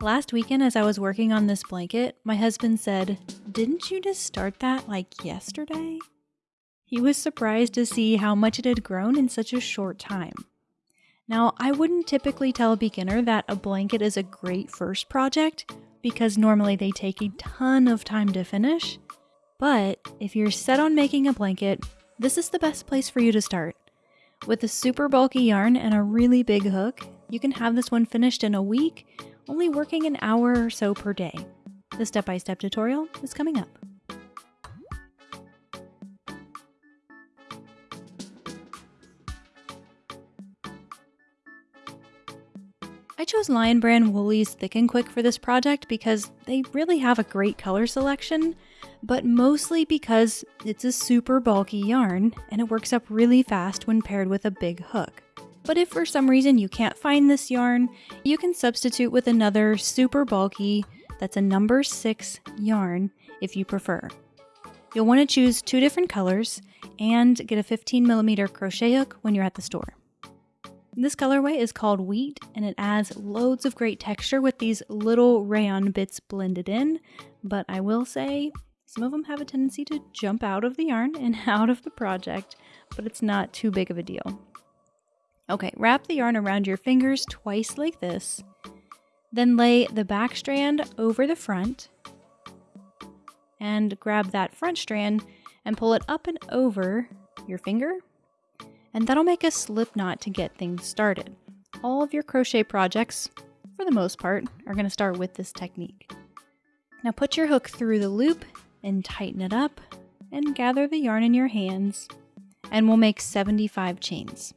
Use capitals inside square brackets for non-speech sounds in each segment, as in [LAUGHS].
Last weekend, as I was working on this blanket, my husband said, Didn't you just start that like yesterday? He was surprised to see how much it had grown in such a short time. Now, I wouldn't typically tell a beginner that a blanket is a great first project because normally they take a ton of time to finish. But if you're set on making a blanket, this is the best place for you to start. With a super bulky yarn and a really big hook, you can have this one finished in a week, only working an hour or so per day. The step by step tutorial is coming up. I chose Lion Brand Wool-Ease Thick and Quick for this project because they really have a great color selection, but mostly because it's a super bulky yarn and it works up really fast when paired with a big hook. But if for some reason you can't find this yarn, you can substitute with another super bulky that's a number 6 yarn if you prefer. You'll want to choose two different colors and get a 15 millimeter crochet hook when you're at the store. This colorway is called Wheat and it adds loads of great texture with these little rayon bits blended in, but I will say some of them have a tendency to jump out of the yarn and [LAUGHS] out of the project, but it's not too big of a deal. Okay, wrap the yarn around your fingers twice like this, then lay the back strand over the front and grab that front strand and pull it up and over your finger and that'll make a slip knot to get things started. All of your crochet projects, for the most part, are going to start with this technique. Now put your hook through the loop and tighten it up and gather the yarn in your hands and we'll make 75 chains.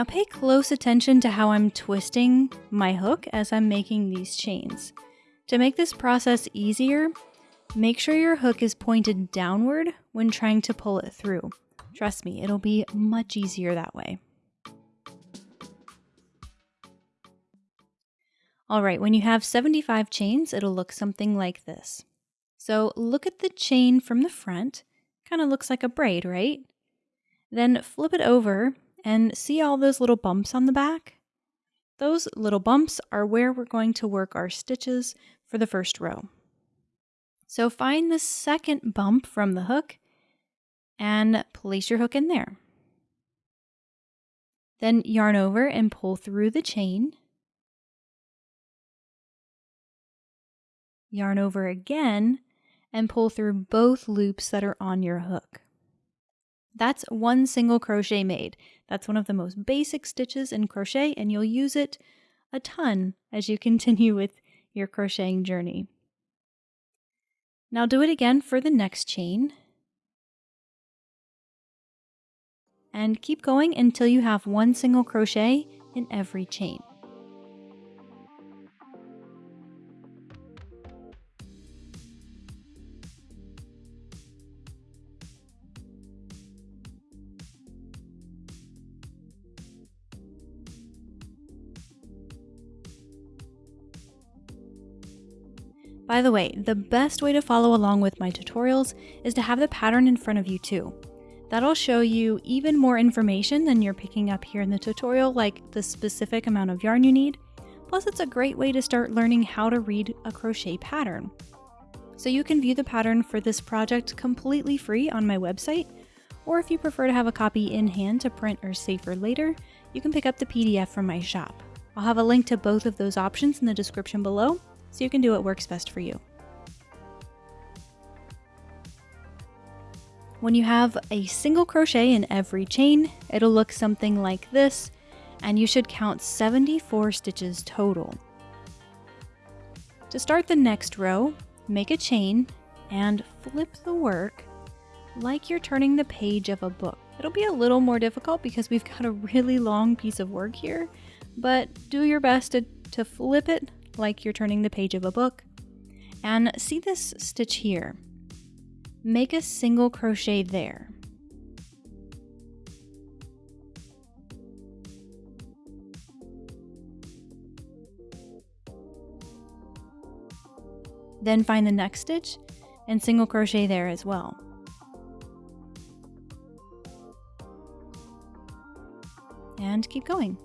Now pay close attention to how I'm twisting my hook as I'm making these chains. To make this process easier, make sure your hook is pointed downward when trying to pull it through. Trust me, it'll be much easier that way. Alright, when you have 75 chains, it'll look something like this. So look at the chain from the front, kind of looks like a braid, right? Then flip it over and see all those little bumps on the back? Those little bumps are where we're going to work our stitches for the first row. So find the second bump from the hook and place your hook in there. Then yarn over and pull through the chain. Yarn over again and pull through both loops that are on your hook. That's one single crochet made. That's one of the most basic stitches in crochet and you'll use it a ton as you [LAUGHS] continue with your crocheting journey. Now do it again for the next chain. And keep going until you have one single crochet in every chain. By the way, the best way to follow along with my tutorials is to have the pattern in front of you too. That'll show you even more information than you're picking up here in the tutorial, like the specific amount of yarn you need. Plus, it's a great way to start learning how to read a crochet pattern. So you can view the pattern for this project completely free on my website, or if you prefer to have a copy in hand to print or save for later, you can pick up the PDF from my shop. I'll have a link to both of those options in the description below, so you can do what works best for you. When you have a single crochet in every chain, it'll look something like this, and you should count 74 stitches total. To start the next row, make a chain and flip the work like you're turning the page of a book. It'll be a little more difficult because we've got a really long piece of work here, but do your best to, to flip it like you're turning the page of a book. And see this stitch here. Make a single crochet there. Then find the next stitch and single crochet there as well. And keep going.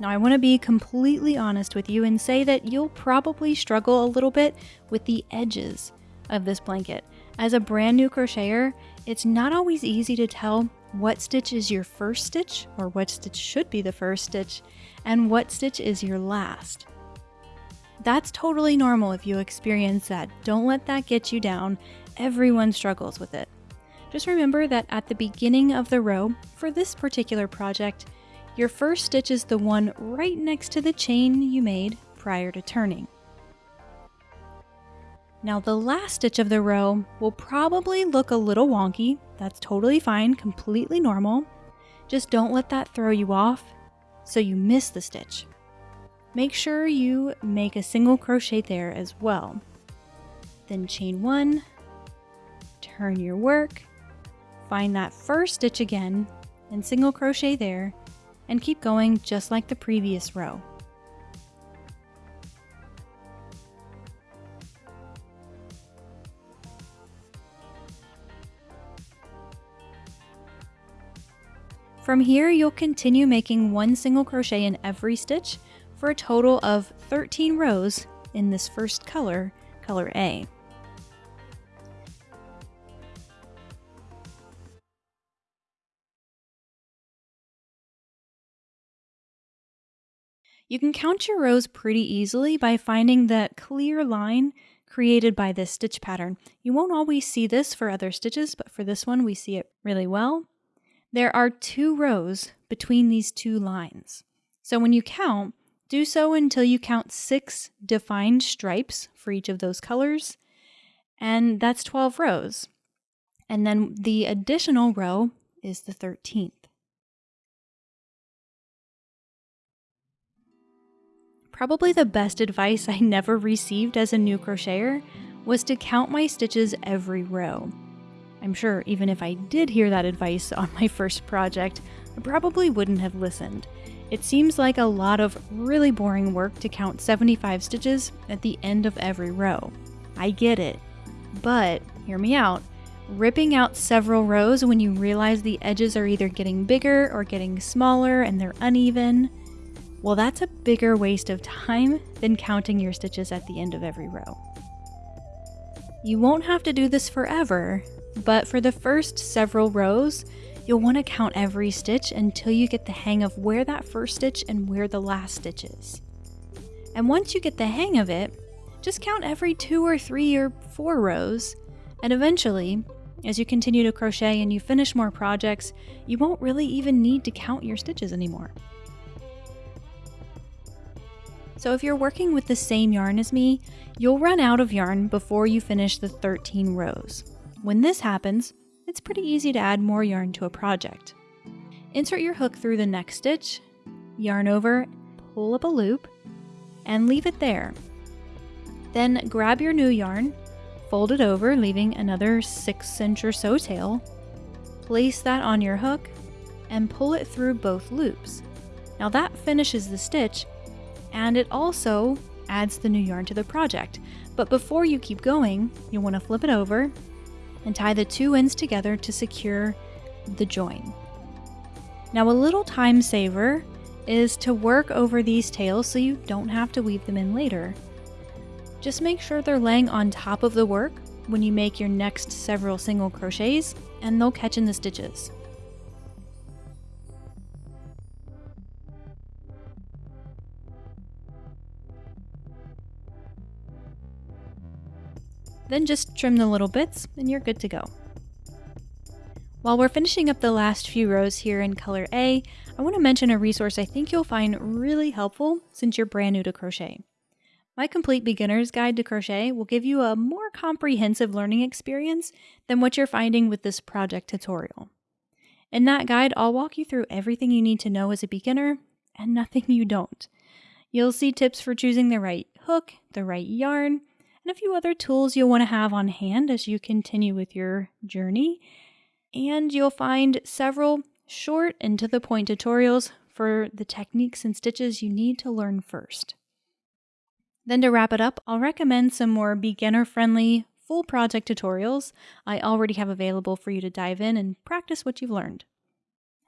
Now, I want to be completely honest with you and say that you'll probably struggle a little bit with the edges of this blanket. As a brand new crocheter, it's not always easy to tell what stitch is your first stitch, or what stitch should be the first stitch, and what stitch is your last. That's totally normal if you experience that. Don't let that get you down. Everyone struggles with it. Just remember that at the beginning of the row, for this particular project, your first stitch is the one right next to the chain you made prior to turning. Now the last stitch of the row will probably look a little wonky. That's totally fine, completely normal. Just don't let that throw you off so you miss the stitch. Make sure you make a single crochet there as well. Then chain one, turn your work, find that first stitch again, and single crochet there, and keep going just like the previous row. From here, you'll continue making one single crochet in every stitch for a total of 13 rows in this first color, color A. You can count your rows pretty easily by finding that clear line created by this stitch pattern. You won't always see this for other stitches, but for this one we see it really well. There are two rows between these two lines. So when you count, do so until you count six defined stripes for each of those colors, and that's 12 rows. And then the additional row is the 13th. Probably the best advice I never received as a new crocheter was to count my stitches every row. I'm sure even if I did hear that advice on my first project, I probably wouldn't have listened. It seems like a lot of really boring work to count 75 stitches at the end of every row. I get it. But, hear me out, ripping out several rows when you realize the edges are either getting bigger or getting smaller and they're uneven, well, that's a bigger waste of time than counting your stitches at the end of every row. You won't have to do this forever, but for the first several rows, you'll want to count every stitch until you get the hang of where that first stitch and where the last stitch is. And once you get the hang of it, just count every two or three or four rows, and eventually, as you continue to crochet and you finish more projects, you won't really even need to count your stitches anymore. So if you're working with the same yarn as me, you'll run out of yarn before you finish the 13 rows. When this happens, it's pretty easy to add more yarn to a project. Insert your hook through the next stitch, yarn over, pull up a loop, and leave it there. Then grab your new yarn, fold it over, leaving another 6 inch or so tail, place that on your hook, and pull it through both loops. Now that finishes the stitch, and it also adds the new yarn to the project. But before you keep going, you'll want to flip it over and tie the two ends together to secure the join. Now a little time saver is to work over these tails so you don't have to weave them in later. Just make sure they're laying on top of the work when you make your next several single crochets and they'll catch in the stitches. Then just trim the little bits and you're good to go. While we're finishing up the last few rows here in color A, I want to mention a resource I think you'll find really helpful since you're brand new to crochet. My complete beginner's guide to crochet will give you a more comprehensive learning experience than what you're finding with this project tutorial. In that guide, I'll walk you through everything you need to know as a beginner and nothing [LAUGHS] you don't. You'll see tips for choosing the right hook, the right yarn, and a few other tools you'll want to have on hand as you continue with your journey. And you'll find several short and to the point tutorials for the techniques and stitches you need to learn first. Then to wrap it up, I'll recommend some more beginner friendly full project tutorials I already have available for you to dive in and practice what you've learned.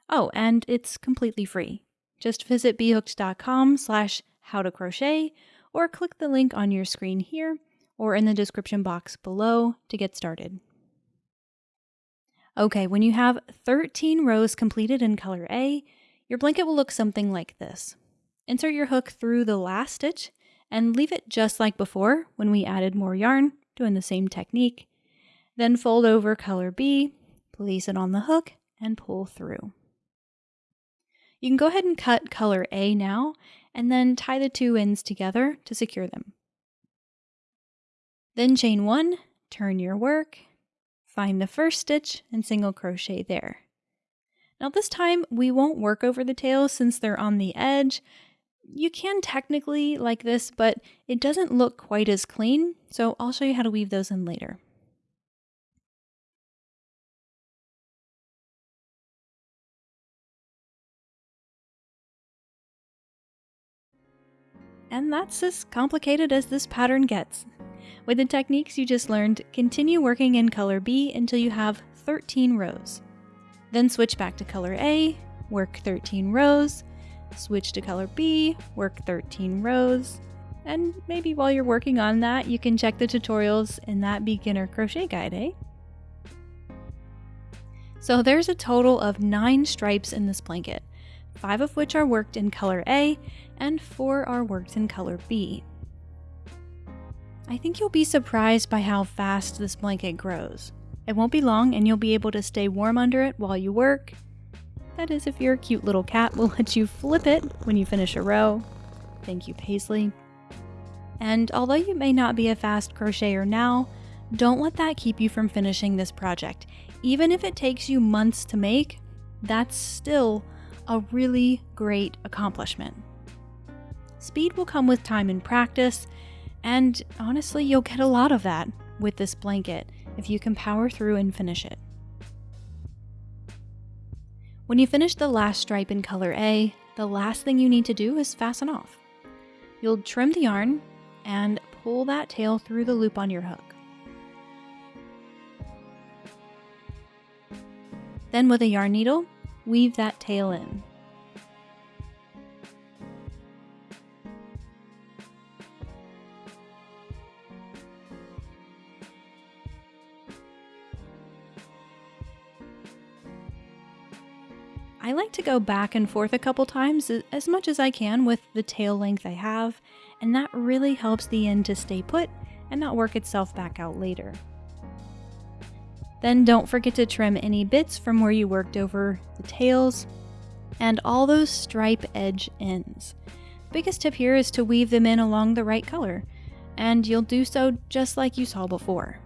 Oh, and it's completely free. Just visit bhooked.com slash how to crochet or click the link on your screen here or in the description box below to get started. Okay, when you have 13 rows completed in color A, your blanket will look something like this. Insert your hook through the last stitch and leave it just like before when we added more yarn, doing the same technique. Then fold over color B, place it on the hook, and pull through. You can go ahead and cut color A now, and then tie the two ends together to secure them. Then chain one, turn your work, find the first stitch, and single crochet there. Now this time we won't work over the tails since they're on the edge. You can technically like this, but it doesn't look quite as clean, so I'll show you how to weave those in later. And that's as complicated as this pattern gets. With the techniques you just learned, continue working in color B until you have 13 rows. Then switch back to color A, work 13 rows, switch to color B, work 13 rows, and maybe while you're working on that, you can check the tutorials in that beginner crochet guide, eh? So there's a total of nine stripes in this blanket five of which are worked in color A, and four are worked in color B. I think you'll be surprised by how fast this blanket grows. It won't be long and you'll be able to stay warm under it while you work. That is if your cute little cat will let you flip it when you finish a row. Thank you, Paisley. And although you may not be a fast crocheter now, don't let that keep you from finishing this project. Even if it takes you months to make, that's still a really great accomplishment. Speed will come with time and practice, and honestly, you'll get a lot of that with this blanket if you can power through and finish it. When you finish the last stripe in color A, the last thing you need to do is fasten off. You'll trim the yarn and pull that tail through the loop on your hook. Then with a yarn needle, weave that tail in. I like to go back and forth a couple times as much as I can with the tail length I have, and that really helps the end to stay put and not work itself back out later. Then don't forget to trim any bits from where you worked over the tails and all those stripe edge ends. Biggest tip here is to weave them in along the right color, and you'll do so just like you saw before.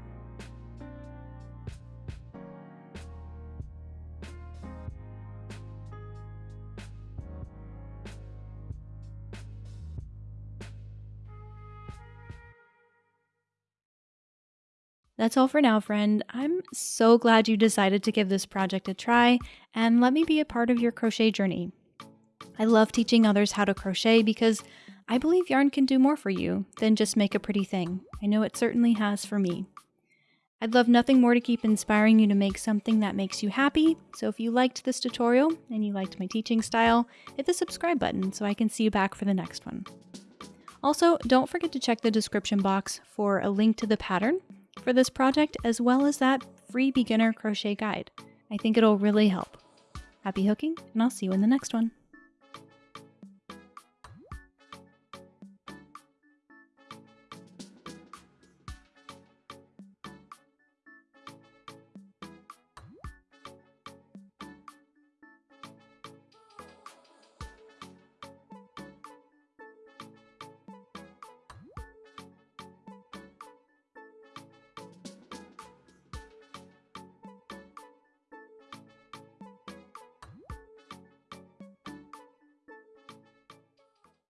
That's all for now, friend. I'm so glad you decided to give this project a try and let me be a part of your crochet journey. I love teaching others how to crochet because I believe yarn can do more for you than just make a pretty thing. I know it certainly has for me. I'd love nothing more to keep inspiring you to make something that makes you happy, so if you liked this tutorial and you liked my teaching style, hit the subscribe button so I can see you back for the next one. Also, don't forget to check the description box for a link to the pattern for this project as well as that free beginner crochet guide. I think it'll really help. Happy hooking, and I'll see you in the next one.